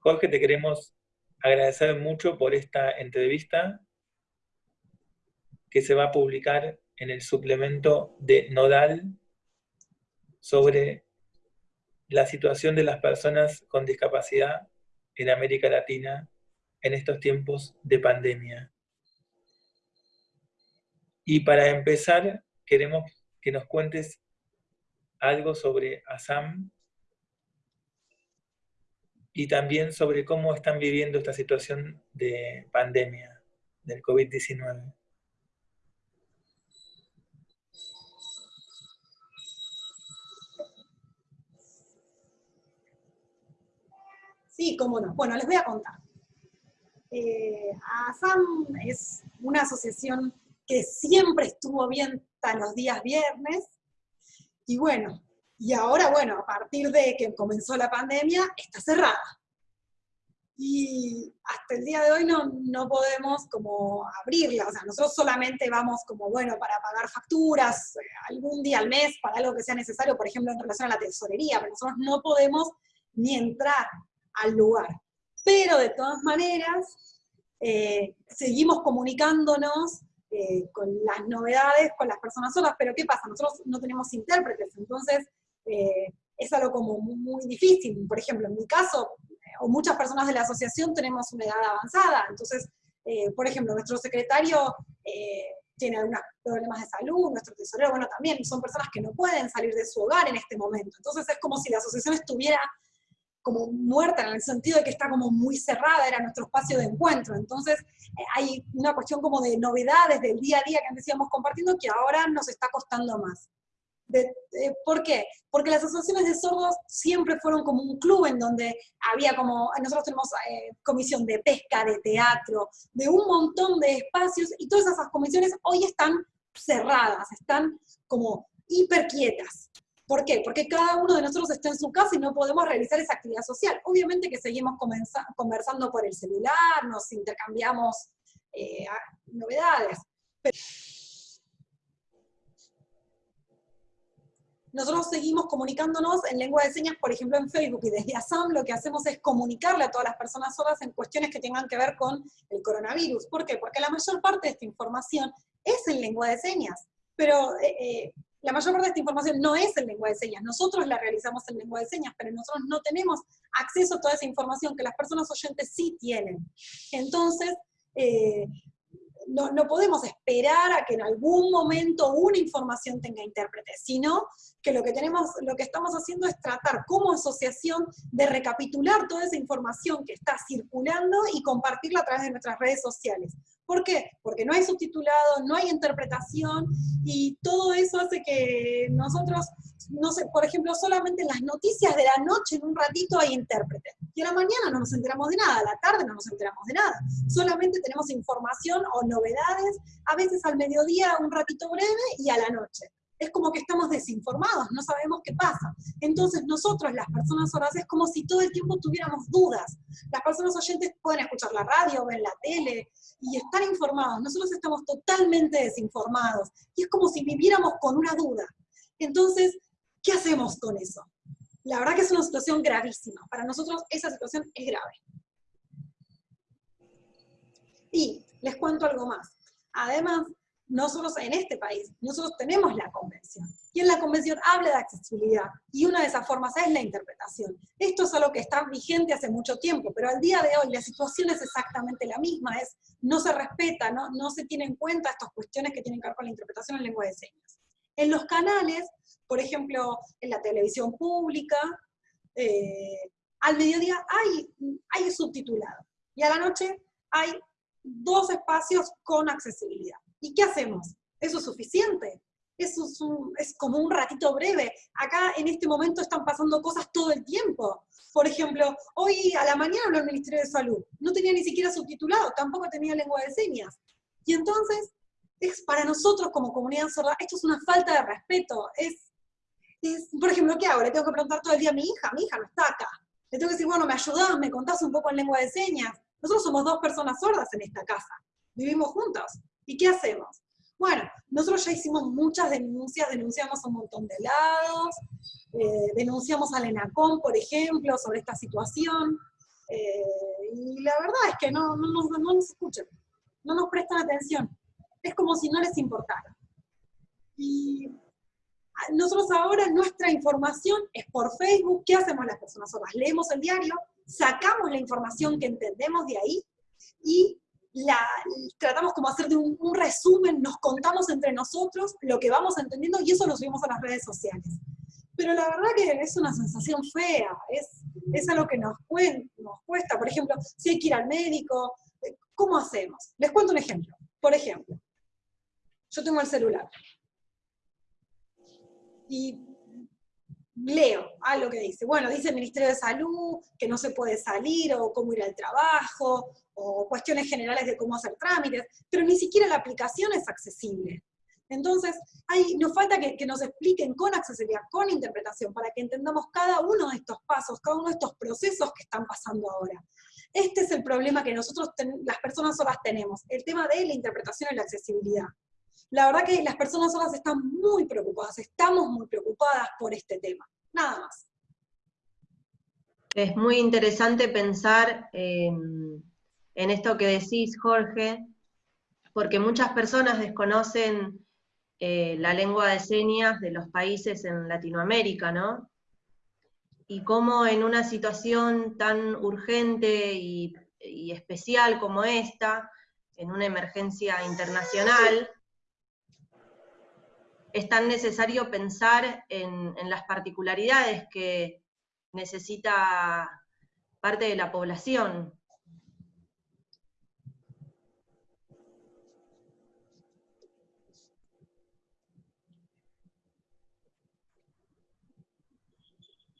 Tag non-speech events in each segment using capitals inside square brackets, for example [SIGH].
Jorge, te queremos agradecer mucho por esta entrevista que se va a publicar en el suplemento de Nodal sobre la situación de las personas con discapacidad en América Latina en estos tiempos de pandemia. Y para empezar, queremos que nos cuentes algo sobre ASAM y también sobre cómo están viviendo esta situación de pandemia del COVID-19. Sí, cómo no. Bueno, les voy a contar. Eh, ASAM es una asociación que siempre estuvo abierta los días viernes, y bueno, y ahora, bueno, a partir de que comenzó la pandemia, está cerrada. Y hasta el día de hoy no, no podemos como abrirla, o sea, nosotros solamente vamos como, bueno, para pagar facturas, eh, algún día al mes, para algo que sea necesario, por ejemplo, en relación a la tesorería, pero nosotros no podemos ni entrar al lugar. Pero de todas maneras, eh, seguimos comunicándonos eh, con las novedades, con las personas solas, pero ¿qué pasa? Nosotros no tenemos intérpretes, entonces eh, es algo como muy, difícil. Por ejemplo, en mi caso, o muchas personas de la asociación tenemos una edad avanzada, entonces, por ejemplo, nuestro secretario tiene algunos problemas de salud, nuestro tesorero, bueno, también son personas que no pueden salir de su hogar en este momento. Entonces es como si la asociación estuviera como muerta en el sentido de que está como muy cerrada, era nuestro espacio de encuentro. Entonces eh, hay una cuestión como de novedades del día a día que antes íbamos compartiendo que ahora nos está costando más. ¿Por qué? Porque las asociaciones de sordos siempre fueron como un club en donde había como, nosotros tenemos eh, comisión de pesca, de teatro, de un montón de espacios, y todas esas comisiones hoy están cerradas, están como hiperquietas. ¿Por qué? Porque cada uno de nosotros está en su casa y no podemos realizar esa actividad social. Obviamente que seguimos conversando por el celular, nos intercambiamos eh, novedades. Nosotros seguimos comunicándonos en lengua de señas, por ejemplo en Facebook, y desde ASAM lo que hacemos es comunicarle a todas las personas sordas en cuestiones que tengan que ver con el coronavirus. ¿Por qué? Porque la mayor parte de esta información es en lengua de señas, pero eh, eh, la mayor parte de esta información no es en lengua de señas, nosotros la realizamos en lengua de señas, pero nosotros no tenemos acceso a toda esa información que las personas oyentes sí tienen. Entonces, eh, no, podemos esperar a que en algún momento una información tenga intérprete, sino que lo que, tenemos, lo que estamos haciendo es tratar como asociación de recapitular toda esa información que está circulando y compartirla a través de nuestras redes sociales. ¿Por qué? Porque no hay subtitulado, no hay interpretación, y todo eso hace que nosotros, no sé, por ejemplo, solamente en las noticias de la noche, en un ratito hay intérprete. Y a la mañana no nos enteramos de nada, a la tarde no nos enteramos de nada. Solamente tenemos información o novedades, a veces al mediodía un ratito breve y a la noche es como que estamos desinformados, no sabemos qué pasa. Entonces nosotros, las personas sordas, es como si todo el tiempo tuviéramos dudas. Las personas oyentes pueden escuchar la radio, ver la tele y estar informados. Nosotros estamos totalmente desinformados. Y es como si viviéramos con una duda. Entonces, ¿qué hacemos con eso? La verdad que es una situación gravísima. Para nosotros esa situación es grave. Y les cuento algo más. Además, nosotros en este país, nosotros tenemos la convención, y en la convención habla de accesibilidad, y una de esas formas es la interpretación. Esto es algo que está vigente hace mucho tiempo, pero al día de hoy la situación es exactamente la misma, es no se respeta, no, se tiene en cuenta estas cuestiones que tienen que ver con la interpretación en lengua de señas. En los canales, por ejemplo, en la televisión pública, eh, al mediodía hay, hay subtitulado, y a la noche hay dos espacios con accesibilidad. ¿Y qué hacemos? ¿Eso es suficiente? Eso es, como un ratito breve. Acá en este momento están pasando cosas todo el tiempo. Por ejemplo, hoy a la mañana habló el Ministerio de Salud. No tenía ni siquiera subtitulado, tampoco tenía lengua de señas. Y entonces, es para nosotros como comunidad sorda, esto es una falta de respeto. Es, es, por ejemplo, ¿qué hago? Le tengo que preguntar todo el día a mi hija, mi hija no está acá. Le tengo que decir, bueno, me ayudás, me contás un poco en lengua de señas. Nosotros somos dos personas sordas en esta casa. Vivimos juntos. ¿Y qué hacemos? Bueno, nosotros ya hicimos muchas denuncias, denunciamos un montón de lados, eh, denunciamos al ENACOM, por ejemplo, sobre esta situación, Eh, y la verdad es que no, no, no nos escuchan, no nos prestan atención. Es como si no les importara. Y nosotros ahora nuestra información es por Facebook. ¿Qué hacemos las personas sordas? Leemos el diario, sacamos la información que entendemos de ahí y tratamos como hacer de un, resumen, nos contamos entre nosotros lo que vamos entendiendo y eso lo subimos a las redes sociales. Pero la verdad que es una sensación fea, es, es algo que nos, nos cuesta. Por ejemplo, si hay que ir al médico, eh, ¿cómo hacemos? Les cuento un ejemplo. Por ejemplo, yo tengo el celular y leo algo que dice, bueno, dice el Ministerio de Salud que no se puede salir, o cómo ir al trabajo, o cuestiones generales de cómo hacer trámites, pero ni siquiera la aplicación es accesible. Entonces, hay, nos falta que, nos expliquen con accesibilidad, con interpretación, para que entendamos cada uno de estos pasos, cada uno de estos procesos que están pasando ahora. Este es el problema que nosotros, las personas solas tenemos, el tema de la interpretación y la accesibilidad. La verdad que las personas solas están muy preocupadas, estamos muy preocupadas por este tema, nada más. Es muy interesante pensar en esto que decís, Jorge, porque muchas personas desconocen eh, la lengua de señas de los países en Latinoamérica, ¿no? Y cómo en una situación tan urgente y especial como esta, en una emergencia internacional, es tan necesario pensar en, las particularidades que necesita parte de la población.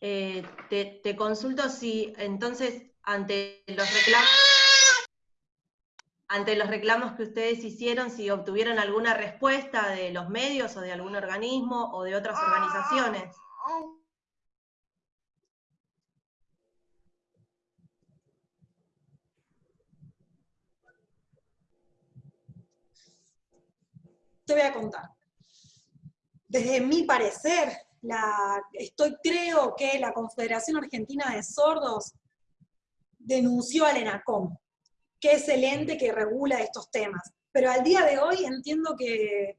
Eh, te, te, consulto si entonces ante los reclamos ante los reclamos que ustedes hicieron, si obtuvieron alguna respuesta de los medios o de algún organismo o de otras organizaciones. Te voy a contar. Desde mi parecer, estoy, creo que la Confederación Argentina de Sordos denunció al ENACOM que es el ente que regula estos temas. Pero al día de hoy entiendo que eh,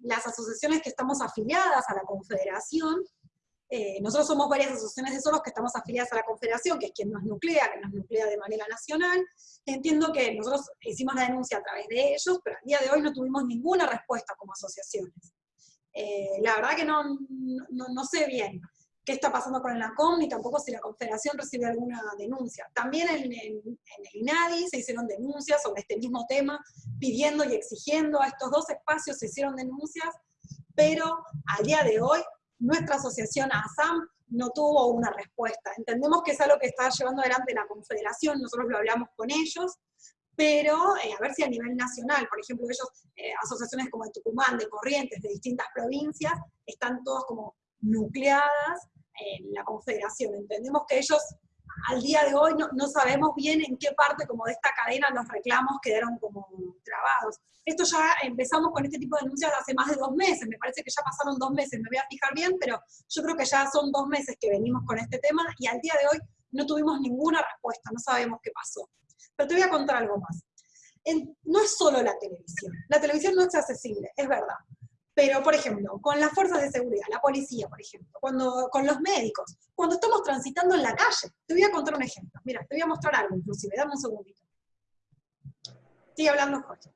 las asociaciones que estamos afiliadas a la Confederación, eh, nosotros somos varias asociaciones de solos que estamos afiliadas a la Confederación, que es quien nos nuclea, que nos nuclea de manera nacional. Entiendo que nosotros hicimos la denuncia a través de ellos, pero al día de hoy no tuvimos ninguna respuesta como asociaciones. Eh, la verdad que no, no, no sé bien qué está pasando con el ACOM, ni tampoco si la Confederación recibe alguna denuncia. También en, el INADI se hicieron denuncias sobre este mismo tema, pidiendo y exigiendo a estos dos espacios se hicieron denuncias, pero al día de hoy nuestra asociación ASAM no tuvo una respuesta. Entendemos que es algo que está llevando adelante la Confederación, nosotros lo hablamos con ellos, pero eh, a ver si a nivel nacional, por ejemplo, ellos, eh, asociaciones como de Tucumán, de Corrientes, de distintas provincias, están todos como nucleadas en la Confederación. Entendemos que ellos al día de hoy no, sabemos bien en qué parte como de esta cadena los reclamos quedaron como trabados. Esto ya empezamos con este tipo de denuncias hace más de dos meses, me parece que ya pasaron dos meses, me voy a fijar bien, pero yo creo que ya son dos meses que venimos con este tema y al día de hoy no tuvimos ninguna respuesta, no sabemos qué pasó. Pero te voy a contar algo más. no es solo la televisión, la televisión no es accesible, es verdad, pero, por ejemplo, con las fuerzas de seguridad, la policía, por ejemplo, cuando, con los médicos, cuando estamos transitando en la calle, te voy a contar un ejemplo. Mira, te voy a mostrar algo inclusive, dame un segundito. Sigue hablando Jorge.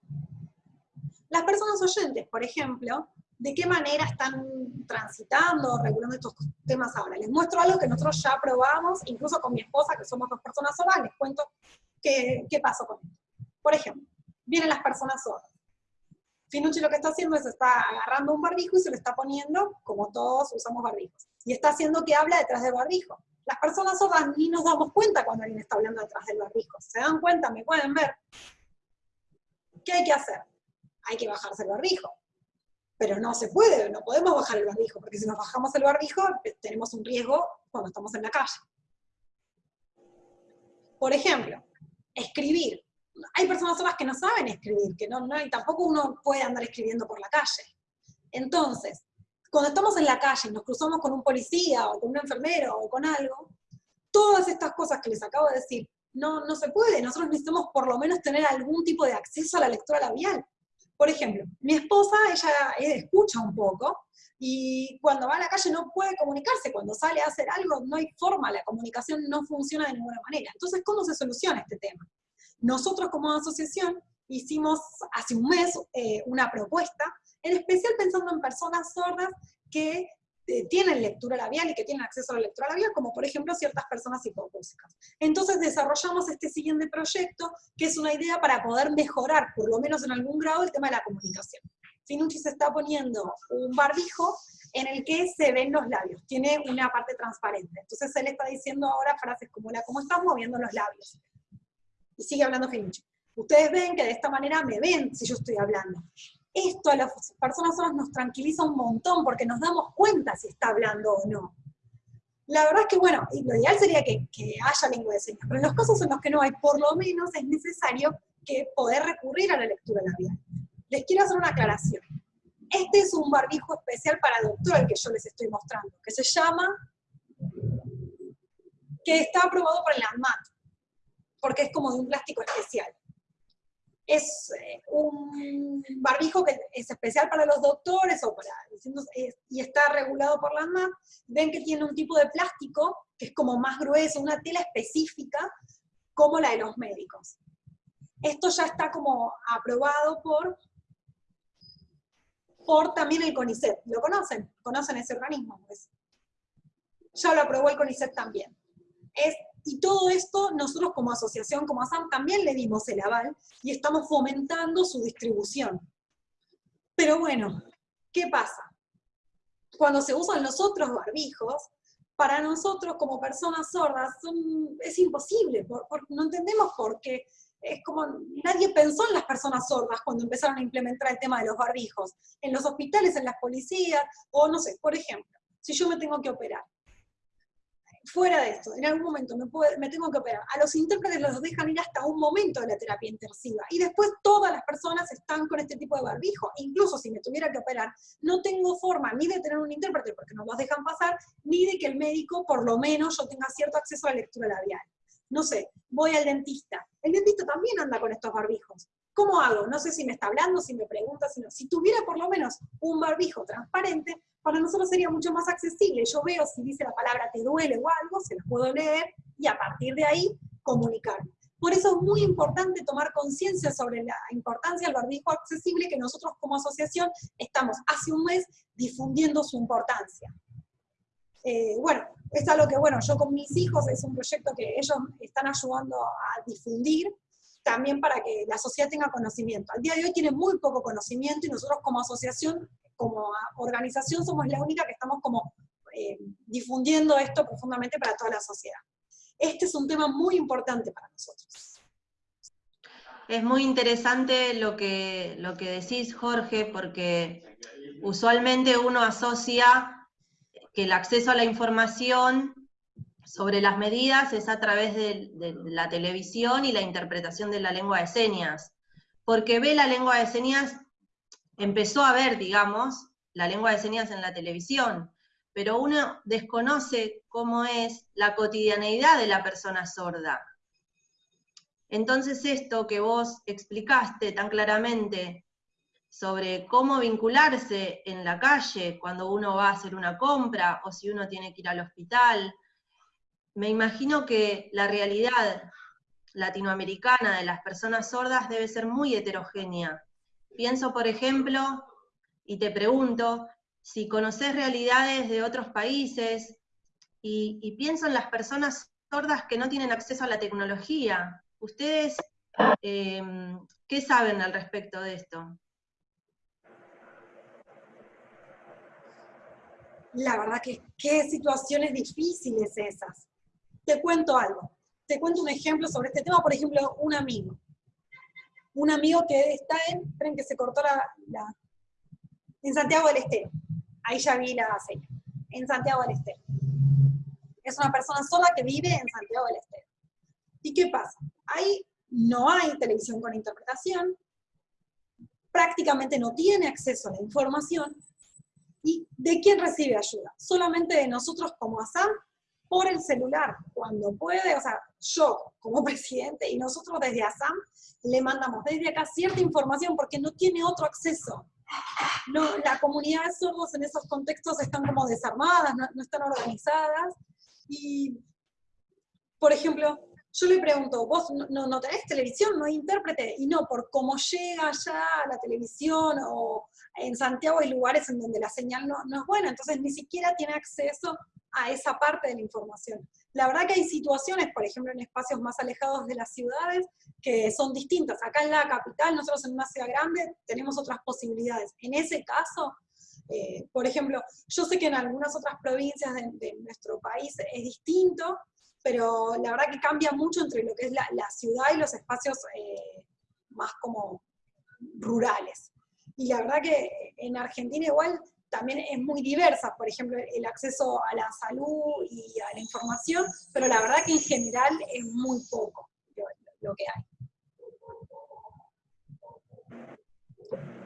Las personas oyentes, por ejemplo, ¿de qué manera están transitando, regulando estos temas ahora? Les muestro algo que nosotros ya probamos, incluso con mi esposa, que somos dos personas sordas, les cuento qué, qué pasó con esto. Por ejemplo, vienen las personas sordas Finucci lo que está haciendo es está agarrando un barbijo y se lo está poniendo, como todos usamos barbijos. Y está haciendo que habla detrás del barbijo. Las personas sordas ni nos damos cuenta cuando alguien está hablando detrás del barbijo. ¿Se dan cuenta? ¿Me pueden ver? ¿Qué hay que hacer? Hay que bajarse el barbijo. Pero no se puede, no podemos bajar el barbijo, porque si nos bajamos el barbijo eh, tenemos un riesgo cuando estamos en la calle. Por ejemplo, escribir hay personas solas que no saben escribir, que no, no, y tampoco uno puede andar escribiendo por la calle. Entonces, cuando estamos en la calle y nos cruzamos con un policía o con un enfermero o con algo, todas estas cosas que les acabo de decir, no, no se puede. Nosotros necesitamos por lo menos tener algún tipo de acceso a la lectura labial. Por ejemplo, mi esposa, ella escucha un poco, y cuando va a la calle no puede comunicarse, cuando sale a hacer algo no hay forma, la comunicación no funciona de ninguna manera. Entonces, ¿cómo se soluciona este tema? Nosotros como asociación hicimos hace un mes eh, una propuesta, en especial pensando en personas sordas que eh, tienen lectura labial y que tienen acceso a la lectura labial, como por ejemplo ciertas personas hipocúsicas. Entonces desarrollamos este siguiente proyecto, que es una idea para poder mejorar, por lo menos en algún grado, el tema de la comunicación. Finucci se está poniendo un barbijo en el que se ven los labios, tiene una parte transparente. Entonces él está diciendo ahora frases como la, ¿cómo estás moviendo los labios? Y sigue hablando Finucci. Ustedes ven que de esta manera me ven si yo estoy hablando. Esto a las personas solas nos tranquiliza un montón porque nos damos cuenta si está hablando o no. La verdad es que, bueno, lo ideal sería que, haya lengua de señas, pero en los casos en los que no hay, por lo menos es necesario que poder recurrir a la lectura labial. Les quiero hacer una aclaración. Este es un barbijo especial para doctor el que yo les estoy mostrando, que se llama, que está aprobado por el ANMAT, porque es como de un plástico especial es eh, un barbijo que es especial para los doctores y está regulado por la ANMAT, ven que tiene un tipo de plástico que es como más grueso, una tela específica como la de los médicos. Esto ya está como aprobado por, por también el CONICET. ¿Lo conocen? ¿Conocen ese organismo? Pues ya lo aprobó el CONICET también. Y todo esto nosotros como asociación, como ASAM, también le dimos el aval y estamos fomentando su distribución. Pero bueno, ¿qué pasa? Cuando se usan los otros barbijos, para nosotros como personas sordas es imposible, no entendemos por qué. Es como, nadie pensó en las personas sordas cuando empezaron a implementar el tema de los barbijos. En los hospitales, en las policías, o no sé, por ejemplo, si yo me tengo que operar, fuera de esto, en algún momento me, tengo que operar, a los intérpretes los dejan ir hasta un momento de la terapia intensiva, y después todas las personas están con este tipo de barbijo, incluso si me tuviera que operar, no tengo forma ni de tener un intérprete porque no los dejan pasar, ni de que el médico, por lo menos, yo tenga cierto acceso a la lectura labial. No sé, voy al dentista, el dentista también anda con estos barbijos, ¿Cómo hago? No sé si me está hablando, si me pregunta, si Si tuviera por lo menos un barbijo transparente, para nosotros sería mucho más accesible. Yo veo si dice la palabra te duele o algo, se los puedo leer y a partir de ahí comunicarme. Por eso es muy importante tomar conciencia sobre la importancia del barbijo accesible que nosotros como asociación estamos hace un mes difundiendo su importancia. Eh, bueno, es algo que, bueno, yo con mis hijos es un proyecto que ellos están ayudando a difundir, también para que la sociedad tenga conocimiento. Al día de hoy tiene muy poco conocimiento y nosotros como asociación, como organización, somos la única que estamos como eh, difundiendo esto profundamente para toda la sociedad. Este es un tema muy importante para nosotros. Es muy interesante lo que, lo que decís, Jorge, porque usualmente uno asocia que el acceso a la información sobre las medidas es a través de, la televisión y la interpretación de la lengua de señas, porque ve la lengua de señas, empezó a ver, digamos, la lengua de señas en la televisión, pero uno desconoce cómo es la cotidianeidad de la persona sorda. Entonces esto que vos explicaste tan claramente sobre cómo vincularse en la calle cuando uno va a hacer una compra o si uno tiene que ir al hospital, me imagino que la realidad latinoamericana de las personas sordas debe ser muy heterogénea. Pienso, por ejemplo, y te pregunto, si conoces realidades de otros países, y, pienso en las personas sordas que no tienen acceso a la tecnología. ¿Ustedes em, qué saben al respecto de esto? La verdad que qué situaciones difíciles esas te cuento algo. Te cuento un ejemplo sobre este tema, por ejemplo, un amigo. Un amigo que está en, esperen que se cortó la, en Santiago del Estero. Ahí ya vi la señal. En Santiago del Estero. Es una persona sola que vive en Santiago del Estero. ¿Y qué pasa? Ahí no hay televisión con interpretación, prácticamente no tiene acceso a la información, ¿y de quién recibe ayuda? Solamente de nosotros como ASAM por el celular, cuando puede, o sea, yo como [LAUGHS] presidente y nosotros desde ASAM le mandamos desde acá cierta información porque no tiene otro acceso. No, la comunidad de sordos en esos contextos están como desarmadas, no, están organizadas. Y, por ejemplo, yo le pregunto, vos no, no, tenés televisión, no hay intérprete, y no, por cómo llega ya la televisión, o en Santiago hay lugares en donde la señal no, no, es buena, entonces ni siquiera tiene acceso a esa parte de la información. La verdad que hay situaciones, por ejemplo, en espacios más alejados de las ciudades, que son distintas. Acá en la capital, nosotros en una ciudad grande, tenemos otras posibilidades. En ese caso, eh, por ejemplo, yo sé que en algunas otras provincias de, nuestro país es distinto, pero la verdad que cambia mucho entre lo que es la, ciudad y los espacios eh, más como rurales. Y la verdad que en Argentina igual también es muy diversa, por ejemplo, el acceso a la salud y a la información, pero la verdad que en general es muy poco lo, que hay.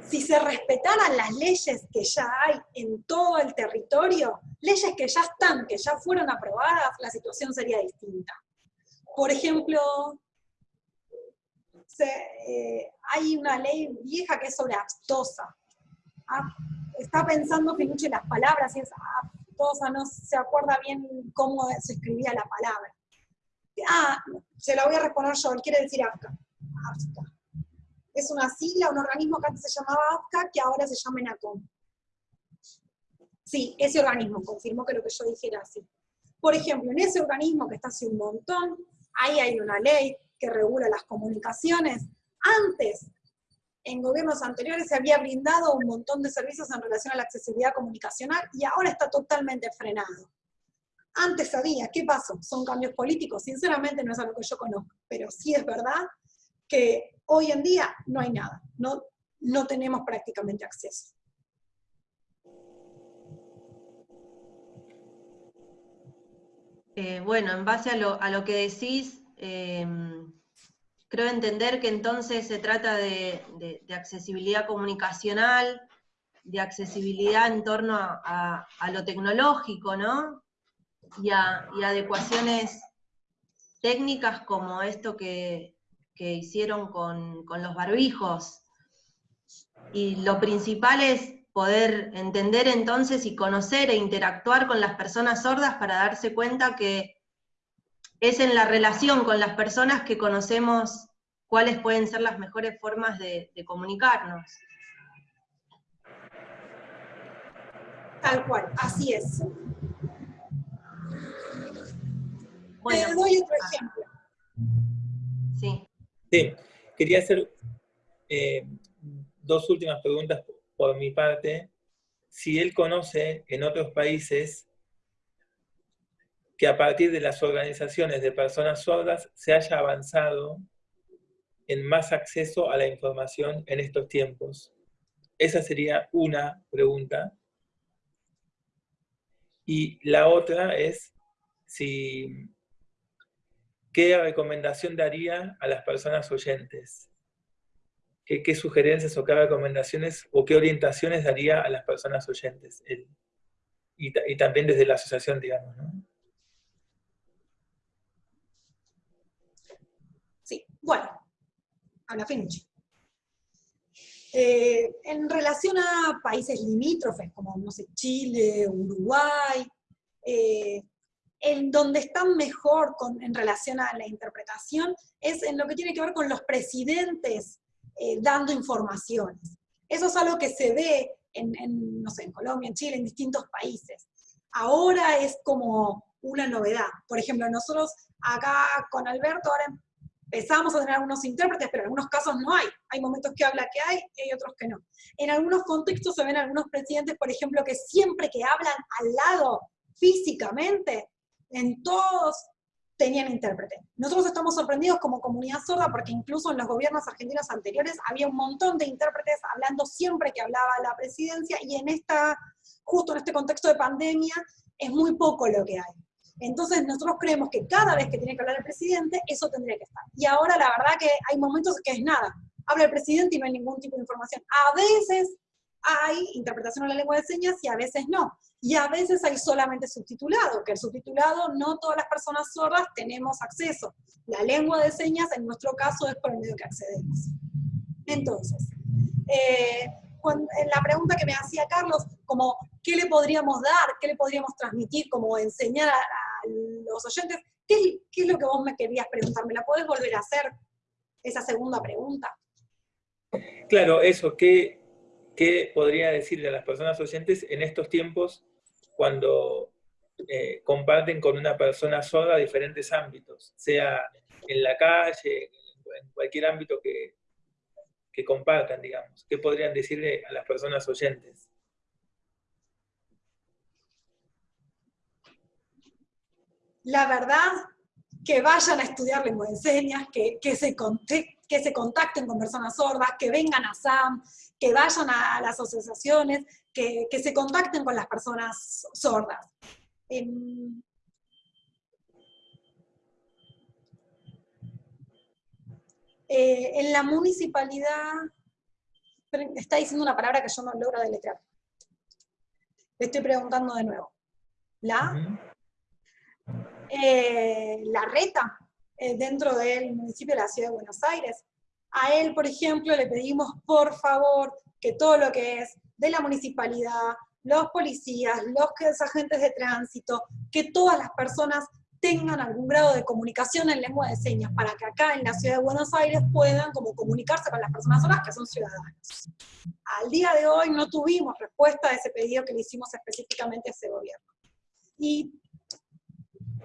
Si se respetaran las leyes que ya hay en todo el territorio, leyes que ya están, que ya fueron aprobadas, la situación sería distinta. Por ejemplo, eh, hay una ley vieja que es sobre aptosa. ¿ah? Está pensando Pinucci las palabras y es aptosa, no se acuerda bien cómo se escribía la palabra. Ah, se la voy a responder yo, él quiere decir AFCA. Es una sigla, un organismo que antes se llamaba AFCA, que ahora se llama ENACOM. Sí, ese organismo confirmó que lo que yo dije era así. Por ejemplo, en ese organismo que está hace un montón, ahí hay una ley que regula las comunicaciones. Antes en gobiernos anteriores se había brindado un montón de servicios en relación a la accesibilidad comunicacional y ahora está totalmente frenado. Antes había, ¿qué pasó? Son cambios políticos, sinceramente no es algo que yo conozco, pero sí es verdad que hoy en día no hay nada, no, no tenemos prácticamente acceso. Eh, bueno, en base a lo, a lo que decís, eh, Creo entender que entonces se trata de, accesibilidad comunicacional, de accesibilidad en torno a, lo tecnológico, ¿no? Y, a, adecuaciones técnicas como esto que, hicieron con, con, los barbijos. Y lo principal es poder entender entonces y conocer e interactuar con las personas sordas para darse cuenta que es en la relación con las personas que conocemos cuáles pueden ser las mejores formas de, comunicarnos. Tal cual, así es. Bueno, Te doy otro ejemplo. Sí. Sí, quería hacer eh, dos últimas preguntas por mi parte. Si él conoce en otros países que a partir de las organizaciones de personas sordas se haya avanzado en más acceso a la información en estos tiempos. Esa sería una pregunta. Y la otra es si qué recomendación daría a las personas oyentes. ¿Qué, sugerencias o qué recomendaciones o qué orientaciones daría a las personas oyentes? y, y, también desde la asociación, digamos, ¿no? Bueno, Ana Finch. Eh, en relación a países limítrofes, como, no sé, Chile, Uruguay, eh, en donde están mejor en relación a la interpretación es en lo que tiene que ver con los presidentes eh, dando informaciones. Eso es algo que se ve en, no sé, en Colombia, en Chile, en distintos países. Ahora es como una novedad. Por ejemplo, nosotros acá con Alberto ahora empezamos a tener algunos intérpretes, pero en algunos casos no hay. Hay momentos que habla que hay y hay otros que no. En algunos contextos se ven algunos presidentes, por ejemplo, que siempre que hablan al lado físicamente, en todos tenían intérprete. Nosotros estamos sorprendidos como comunidad sorda porque incluso en los gobiernos argentinos anteriores había un montón de intérpretes hablando siempre que hablaba la presidencia y en esta, justo en este contexto de pandemia, es muy poco lo que hay. Entonces nosotros creemos que cada vez que tiene que hablar el presidente, eso tendría que estar. Y ahora la verdad que hay momentos que es nada. Habla el presidente y no hay ningún tipo de información. A veces hay interpretación en la lengua de señas y a veces no. y a veces hay solamente subtitulado, que el subtitulado no todas las personas sordas tenemos acceso. La lengua de señas en nuestro caso es por el medio que accedemos. Entonces, eh, la pregunta que me hacía Carlos, como qué le podríamos dar, qué le podríamos transmitir, como enseñar a, los oyentes, ¿qué, ¿qué, es lo que vos me querías preguntar? ¿Me la podés volver a hacer? Esa segunda pregunta. Claro, eso, ¿qué, qué podría decirle a las personas oyentes en estos tiempos cuando eh, comparten con una persona sorda diferentes ámbitos, sea en la calle, en cualquier ámbito que, que compartan, digamos. ¿Qué podrían decirle a las personas oyentes? La verdad, que vayan a estudiar lengua de señas, que, que, se, que se contacten con personas sordas, que vengan a SAM, que vayan a las asociaciones, que, se contacten con las personas sordas. Em, eh, en la municipalidad, está diciendo una palabra que yo no logro deletrear. Le estoy preguntando de nuevo. ¿La? Eh, la reta, eh, dentro del municipio de la ciudad de Buenos Aires. A él, por ejemplo, le pedimos por favor que todo lo que es de la municipalidad, los policías, los agentes de tránsito, que todas las personas tengan algún grado de comunicación en lengua de señas, para que acá en la ciudad de Buenos Aires puedan como comunicarse con las personas solas que son ciudadanos. Al día de hoy no tuvimos respuesta a ese pedido que le hicimos específicamente a ese gobierno. Y,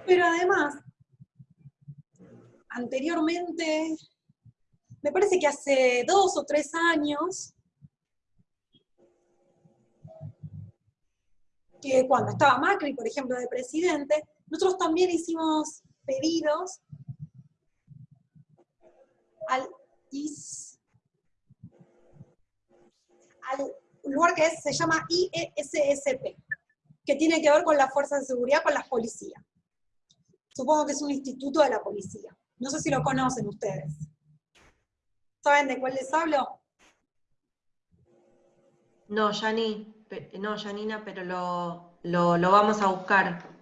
pero además, anteriormente, me parece que hace dos o tres años, que cuando estaba Macri, por ejemplo, de presidente, nosotros también hicimos pedidos al, lugar que se llama IESSP, que tiene que ver con las fuerzas de seguridad, con las policías. Supongo que es un instituto de la policía. No sé si lo conocen ustedes. ¿Saben de cuál les hablo? No, Yani no, Janina, pero lo, vamos a buscar.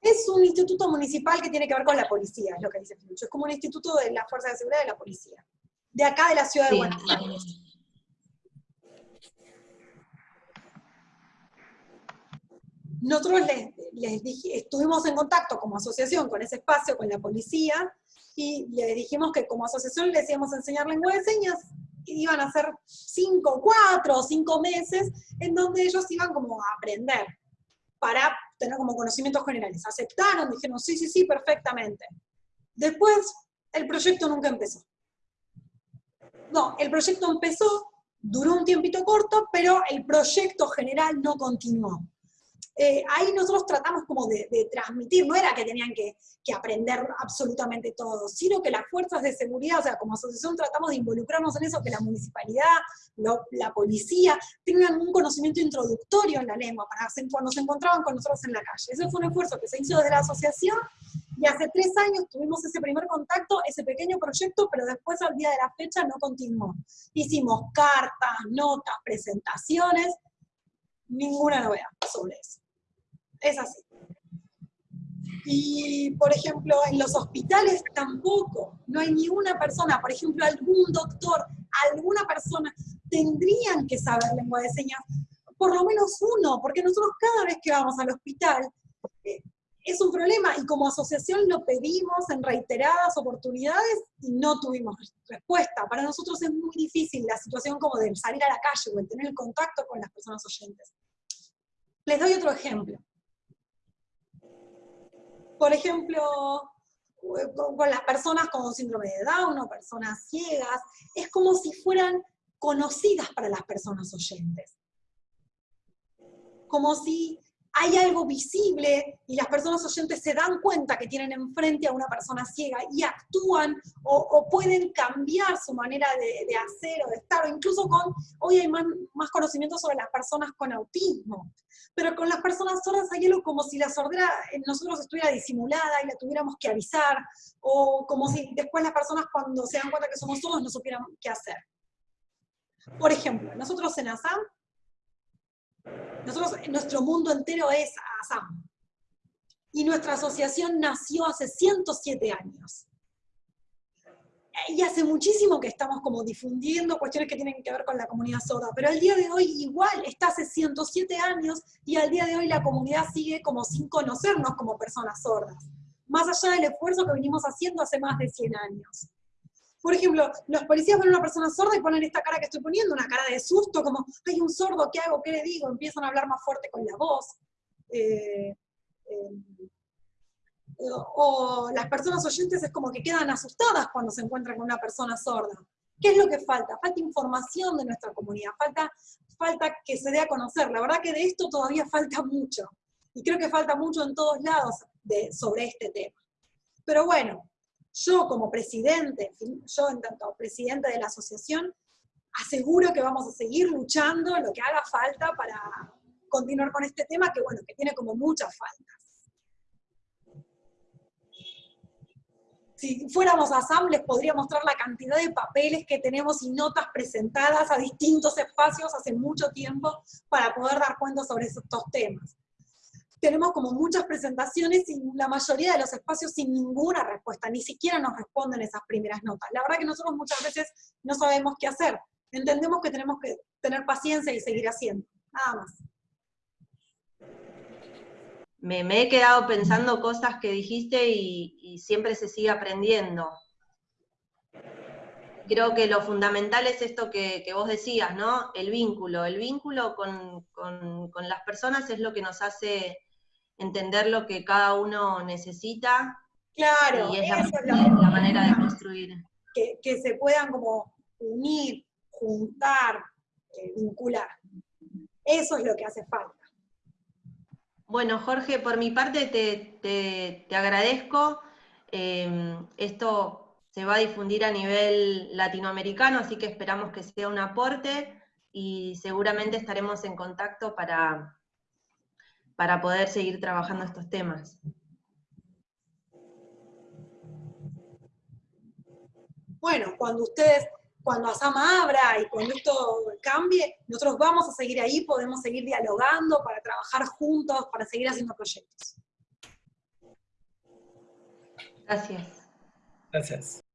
Es un instituto municipal que tiene que ver con la policía, es lo que dice Finucho. Es como un instituto de la Fuerza de Seguridad de la Policía. De acá de la ciudad de Buenos Aires. Nosotros les, estuvimos en contacto como asociación con ese espacio, con la policía, y les dijimos que como asociación les íbamos a enseñar lengua de señas, iban a ser cinco, cuatro o cinco meses en donde ellos iban como a aprender para tener como conocimientos generales. Aceptaron, dijeron, sí, sí, sí, perfectamente. Después, el proyecto nunca empezó. No, el proyecto empezó, duró un tiempito corto, pero el proyecto general no continuó. Eh, ahí nosotros tratamos como de, transmitir, no era que tenían que, aprender absolutamente todo, sino que las fuerzas de seguridad, o sea, como asociación tratamos de involucrarnos en eso, que la municipalidad, la policía, tengan un conocimiento introductorio en la lengua, para cuando se encontraban con nosotros en la calle. Ese fue un esfuerzo que se hizo desde la asociación, y hace tres años tuvimos ese primer contacto, ese pequeño proyecto, pero después al día de la fecha no continuó. Hicimos cartas, notas, presentaciones, ninguna novedad sobre eso. Es así. Y, por ejemplo, en los hospitales tampoco, no hay ni una persona, por ejemplo, algún doctor, alguna persona, tendrían que saber lengua de señas, por lo menos uno, porque nosotros cada vez que vamos al hospital, eh, es un problema, y como asociación lo pedimos en reiteradas oportunidades y no tuvimos respuesta. Para nosotros es muy difícil la situación como de salir a la calle o el tener el contacto con las personas oyentes. Les doy otro ejemplo por ejemplo, con las personas con síndrome de Down o personas ciegas, es como si fueran conocidas para las personas oyentes. Como si hay algo visible y las personas oyentes se dan cuenta que tienen enfrente a una persona ciega y actúan o, pueden cambiar su manera de, hacer o de estar, o incluso con, hoy hay más, más, conocimiento sobre las personas con autismo, pero con las personas sordas hay algo como si la sordera en nosotros estuviera disimulada y la tuviéramos que avisar, o como si después las personas cuando se dan cuenta que somos sordos no supieran qué hacer. Por ejemplo, nosotros en ASAM Nosotros, nuestro mundo entero es ASAM. Y nuestra asociación nació hace 107 años. Y hace muchísimo que estamos como difundiendo cuestiones que tienen que ver con la comunidad sorda, pero al día de hoy igual, está hace 107 años y al día de hoy la comunidad sigue como sin conocernos como personas sordas, más allá del esfuerzo que venimos haciendo hace más de 100 años. Por ejemplo, los policías ven a una persona sorda y ponen esta cara que estoy poniendo, una cara de susto, como, hay un sordo, ¿qué hago? ¿Qué le digo? Empiezan a hablar más fuerte con la voz. Eh, eh, o las personas oyentes es como que quedan asustadas cuando se encuentran con una persona sorda. ¿Qué es lo que falta? Falta información de nuestra comunidad, falta, falta que se dé a conocer. La verdad que de esto todavía falta mucho. Y creo que falta mucho en todos lados sobre este tema. Pero bueno, yo como presidente, yo en tanto presidente de la asociación, aseguro que vamos a seguir luchando lo que haga falta para continuar con este tema, que bueno, que tiene como muchas faltas. Si fuéramos a SAM, les podría mostrar la cantidad de papeles que tenemos y notas presentadas a distintos espacios hace mucho tiempo para poder dar cuenta sobre estos temas tenemos como muchas presentaciones y la mayoría de los espacios sin ninguna respuesta, ni siquiera nos responden esas primeras notas. La verdad que nosotros muchas veces no sabemos qué hacer. Entendemos que tenemos que tener paciencia y seguir haciendo, nada más. Me, he quedado pensando cosas que dijiste y, siempre se sigue aprendiendo. Creo que lo fundamental es esto que, vos decías, ¿no? El vínculo. El vínculo con, con las personas es lo que nos hace entender lo que cada uno necesita. Claro, y es la, manera de construir. Que, se puedan como unir, juntar, eh, vincular. Eso es lo que hace falta. Bueno, Jorge, por mi parte te, agradezco. Em, esto se va a difundir a nivel latinoamericano, así que esperamos que sea un aporte y seguramente estaremos en contacto para, para poder seguir trabajando estos temas. Bueno, cuando ustedes, cuando Asama abra y cuando esto cambie, nosotros vamos a seguir ahí, podemos seguir dialogando para trabajar juntos, para seguir haciendo proyectos. Gracias. Gracias.